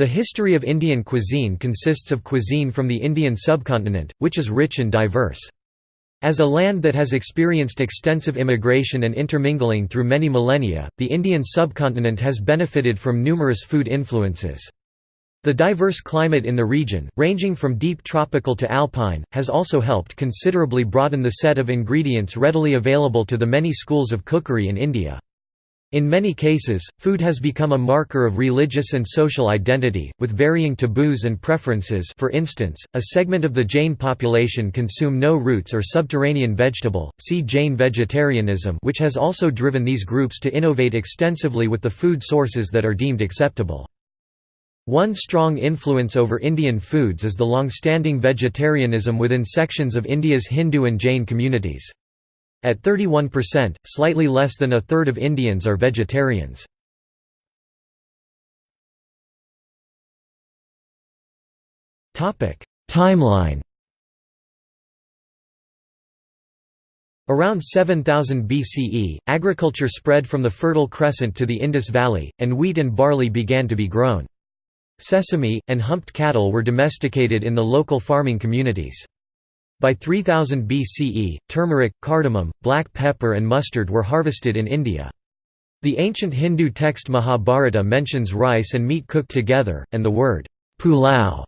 The history of Indian cuisine consists of cuisine from the Indian subcontinent, which is rich and diverse. As a land that has experienced extensive immigration and intermingling through many millennia, the Indian subcontinent has benefited from numerous food influences. The diverse climate in the region, ranging from deep tropical to alpine, has also helped considerably broaden the set of ingredients readily available to the many schools of cookery in India. In many cases, food has become a marker of religious and social identity, with varying taboos and preferences for instance, a segment of the Jain population consume no roots or subterranean vegetable, see Jain vegetarianism which has also driven these groups to innovate extensively with the food sources that are deemed acceptable. One strong influence over Indian foods is the long-standing vegetarianism within sections of India's Hindu and Jain communities. At 31%, slightly less than a third of Indians are vegetarians. Timeline Around 7000 BCE, agriculture spread from the Fertile Crescent to the Indus Valley, and wheat and barley began to be grown. Sesame, and humped cattle were domesticated in the local farming communities. By 3000 BCE, turmeric, cardamom, black pepper and mustard were harvested in India. The ancient Hindu text Mahabharata mentions rice and meat cooked together, and the word pulao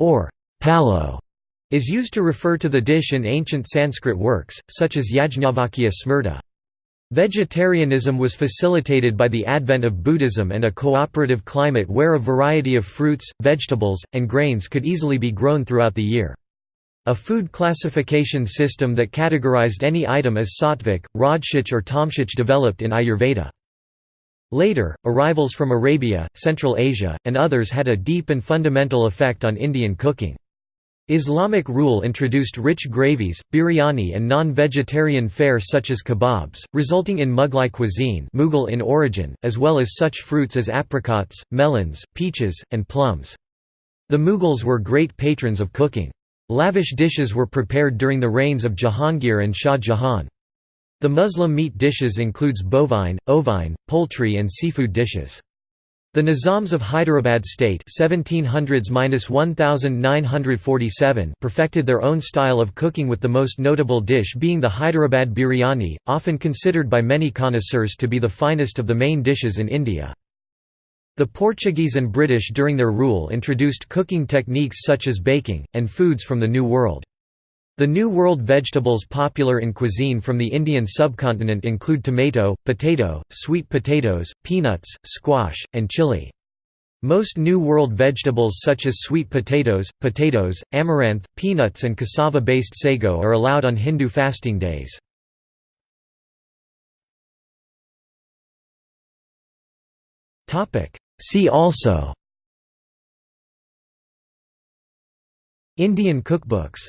or palo is used to refer to the dish in ancient Sanskrit works, such as Yajnavalkya Smriti. Vegetarianism was facilitated by the advent of Buddhism and a cooperative climate where a variety of fruits, vegetables, and grains could easily be grown throughout the year. A food classification system that categorized any item as sattvic, rajasic or tamasic developed in Ayurveda. Later, arrivals from Arabia, Central Asia, and others had a deep and fundamental effect on Indian cooking. Islamic rule introduced rich gravies, biryani and non-vegetarian fare such as kebabs, resulting in Mughlai cuisine Mughal in origin, as well as such fruits as apricots, melons, peaches, and plums. The Mughals were great patrons of cooking. Lavish dishes were prepared during the reigns of Jahangir and Shah Jahan. The Muslim meat dishes includes bovine, ovine, poultry and seafood dishes. The Nizams of Hyderabad state 1700s perfected their own style of cooking with the most notable dish being the Hyderabad biryani, often considered by many connoisseurs to be the finest of the main dishes in India. The Portuguese and British during their rule introduced cooking techniques such as baking, and foods from the New World. The New World vegetables popular in cuisine from the Indian subcontinent include tomato, potato, sweet potatoes, peanuts, squash, and chili. Most New World vegetables such as sweet potatoes, potatoes, amaranth, peanuts and cassava-based sago are allowed on Hindu fasting days. See also Indian cookbooks